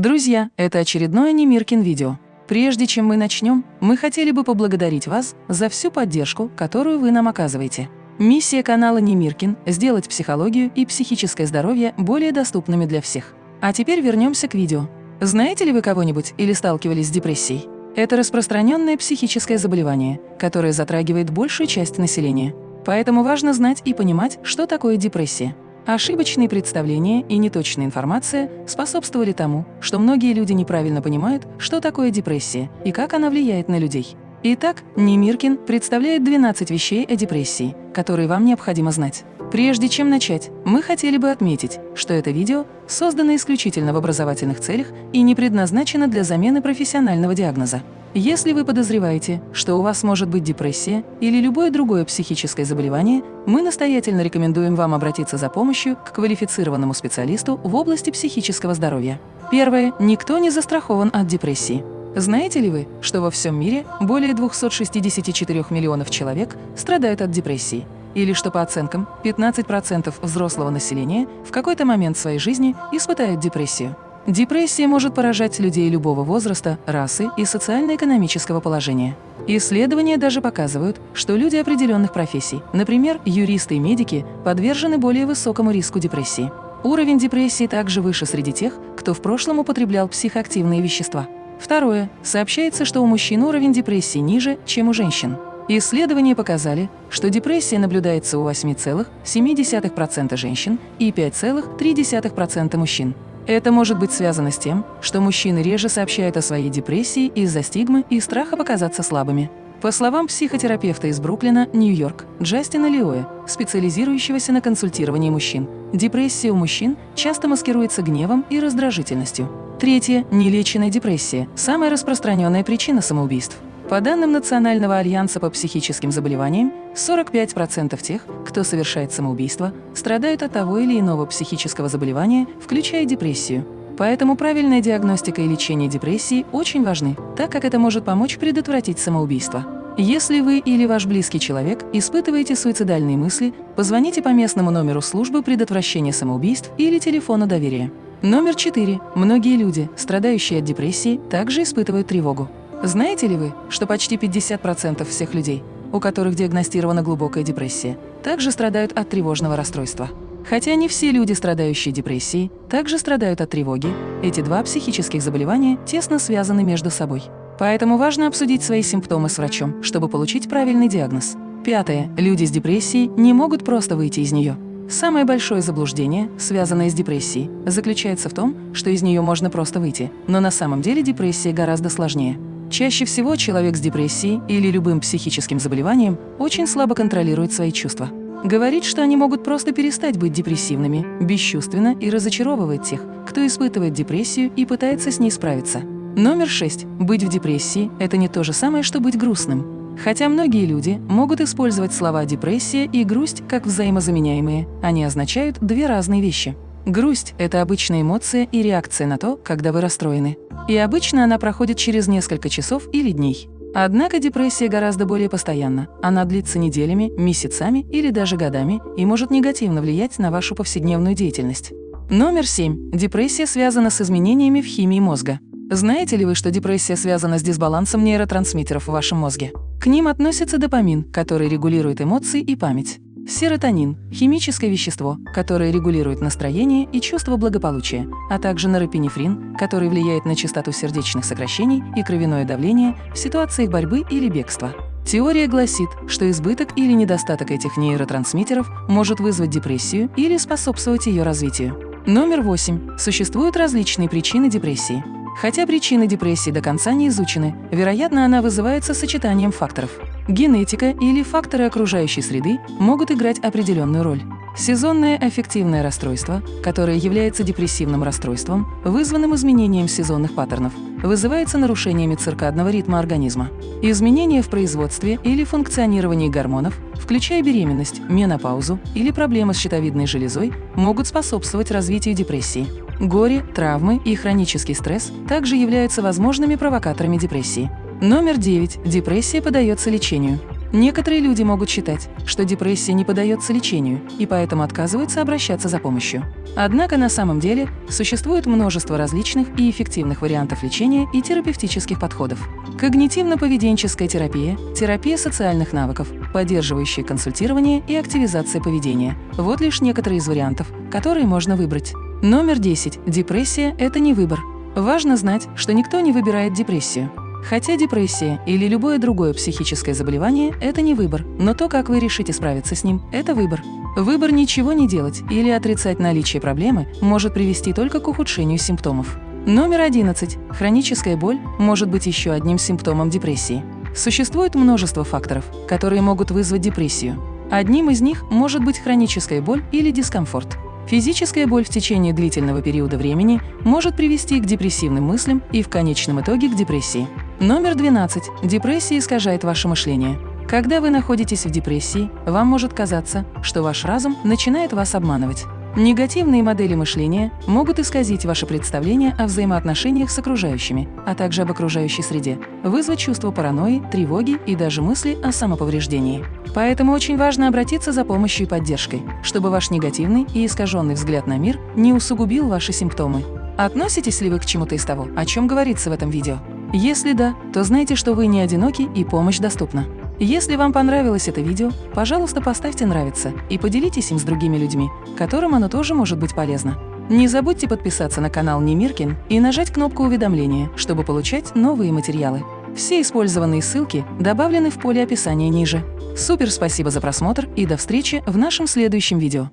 Друзья, это очередное Немиркин видео. Прежде чем мы начнем, мы хотели бы поблагодарить вас за всю поддержку, которую вы нам оказываете. Миссия канала Немиркин – сделать психологию и психическое здоровье более доступными для всех. А теперь вернемся к видео. Знаете ли вы кого-нибудь или сталкивались с депрессией? Это распространенное психическое заболевание, которое затрагивает большую часть населения. Поэтому важно знать и понимать, что такое депрессия. Ошибочные представления и неточная информация способствовали тому, что многие люди неправильно понимают, что такое депрессия и как она влияет на людей. Итак, Немиркин представляет 12 вещей о депрессии, которые вам необходимо знать. Прежде чем начать, мы хотели бы отметить, что это видео создано исключительно в образовательных целях и не предназначено для замены профессионального диагноза. Если вы подозреваете, что у вас может быть депрессия или любое другое психическое заболевание, мы настоятельно рекомендуем вам обратиться за помощью к квалифицированному специалисту в области психического здоровья. Первое. Никто не застрахован от депрессии. Знаете ли вы, что во всем мире более 264 миллионов человек страдают от депрессии? Или что по оценкам 15% взрослого населения в какой-то момент своей жизни испытают депрессию? Депрессия может поражать людей любого возраста, расы и социально-экономического положения. Исследования даже показывают, что люди определенных профессий, например, юристы и медики, подвержены более высокому риску депрессии. Уровень депрессии также выше среди тех, кто в прошлом употреблял психоактивные вещества. Второе. Сообщается, что у мужчин уровень депрессии ниже, чем у женщин. Исследования показали, что депрессия наблюдается у 8,7% женщин и 5,3% мужчин. Это может быть связано с тем, что мужчины реже сообщают о своей депрессии из-за стигмы и страха показаться слабыми. По словам психотерапевта из Бруклина, Нью-Йорк, Джастина Лиоя, специализирующегося на консультировании мужчин, депрессия у мужчин часто маскируется гневом и раздражительностью. Третье – нелеченная депрессия – самая распространенная причина самоубийств. По данным Национального альянса по психическим заболеваниям, 45% тех, кто совершает самоубийство, страдают от того или иного психического заболевания, включая депрессию. Поэтому правильная диагностика и лечение депрессии очень важны, так как это может помочь предотвратить самоубийство. Если вы или ваш близкий человек испытываете суицидальные мысли, позвоните по местному номеру службы предотвращения самоубийств или телефону доверия. Номер 4. Многие люди, страдающие от депрессии, также испытывают тревогу. Знаете ли вы, что почти 50% всех людей, у которых диагностирована глубокая депрессия, также страдают от тревожного расстройства? Хотя не все люди, страдающие депрессией, также страдают от тревоги, эти два психических заболевания тесно связаны между собой. Поэтому важно обсудить свои симптомы с врачом, чтобы получить правильный диагноз. Пятое. Люди с депрессией не могут просто выйти из нее. Самое большое заблуждение, связанное с депрессией, заключается в том, что из нее можно просто выйти, но на самом деле депрессия гораздо сложнее. Чаще всего человек с депрессией или любым психическим заболеванием очень слабо контролирует свои чувства. Говорит, что они могут просто перестать быть депрессивными, бесчувственно и разочаровывает тех, кто испытывает депрессию и пытается с ней справиться. Номер шесть. Быть в депрессии – это не то же самое, что быть грустным. Хотя многие люди могут использовать слова «депрессия» и «грусть» как взаимозаменяемые, они означают две разные вещи. Грусть – это обычная эмоция и реакция на то, когда вы расстроены. И обычно она проходит через несколько часов или дней. Однако депрессия гораздо более постоянна. Она длится неделями, месяцами или даже годами и может негативно влиять на вашу повседневную деятельность. Номер 7. Депрессия связана с изменениями в химии мозга. Знаете ли вы, что депрессия связана с дисбалансом нейротрансмиттеров в вашем мозге? К ним относится допамин, который регулирует эмоции и память. Серотонин – химическое вещество, которое регулирует настроение и чувство благополучия, а также норепинефрин, который влияет на частоту сердечных сокращений и кровяное давление в ситуациях борьбы или бегства. Теория гласит, что избыток или недостаток этих нейротрансмиттеров может вызвать депрессию или способствовать ее развитию. Номер 8. Существуют различные причины депрессии. Хотя причины депрессии до конца не изучены, вероятно, она вызывается сочетанием факторов. Генетика или факторы окружающей среды могут играть определенную роль. Сезонное аффективное расстройство, которое является депрессивным расстройством, вызванным изменением сезонных паттернов, вызывается нарушениями циркадного ритма организма. Изменения в производстве или функционировании гормонов, включая беременность, менопаузу или проблемы с щитовидной железой, могут способствовать развитию депрессии. Горе, травмы и хронический стресс также являются возможными провокаторами депрессии. Номер 9. Депрессия подается лечению. Некоторые люди могут считать, что депрессия не поддается лечению и поэтому отказываются обращаться за помощью. Однако на самом деле существует множество различных и эффективных вариантов лечения и терапевтических подходов. Когнитивно-поведенческая терапия, терапия социальных навыков, поддерживающая консультирование и активизация поведения – вот лишь некоторые из вариантов, которые можно выбрать. Номер 10. Депрессия – это не выбор. Важно знать, что никто не выбирает депрессию. Хотя депрессия или любое другое психическое заболевание – это не выбор, но то, как вы решите справиться с ним – это выбор. Выбор ничего не делать или отрицать наличие проблемы может привести только к ухудшению симптомов. Номер 11. Хроническая боль может быть еще одним симптомом депрессии. Существует множество факторов, которые могут вызвать депрессию. Одним из них может быть хроническая боль или дискомфорт. Физическая боль в течение длительного периода времени может привести к депрессивным мыслям и в конечном итоге к депрессии. Номер 12. Депрессия искажает ваше мышление. Когда вы находитесь в депрессии, вам может казаться, что ваш разум начинает вас обманывать. Негативные модели мышления могут исказить ваше представление о взаимоотношениях с окружающими, а также об окружающей среде, вызвать чувство паранойи, тревоги и даже мысли о самоповреждении. Поэтому очень важно обратиться за помощью и поддержкой, чтобы ваш негативный и искаженный взгляд на мир не усугубил ваши симптомы. Относитесь ли вы к чему-то из того, о чем говорится в этом видео? Если да, то знайте, что вы не одиноки и помощь доступна. Если вам понравилось это видео, пожалуйста, поставьте «нравится» и поделитесь им с другими людьми, которым оно тоже может быть полезно. Не забудьте подписаться на канал Немиркин и нажать кнопку уведомления, чтобы получать новые материалы. Все использованные ссылки добавлены в поле описания ниже. Супер спасибо за просмотр и до встречи в нашем следующем видео.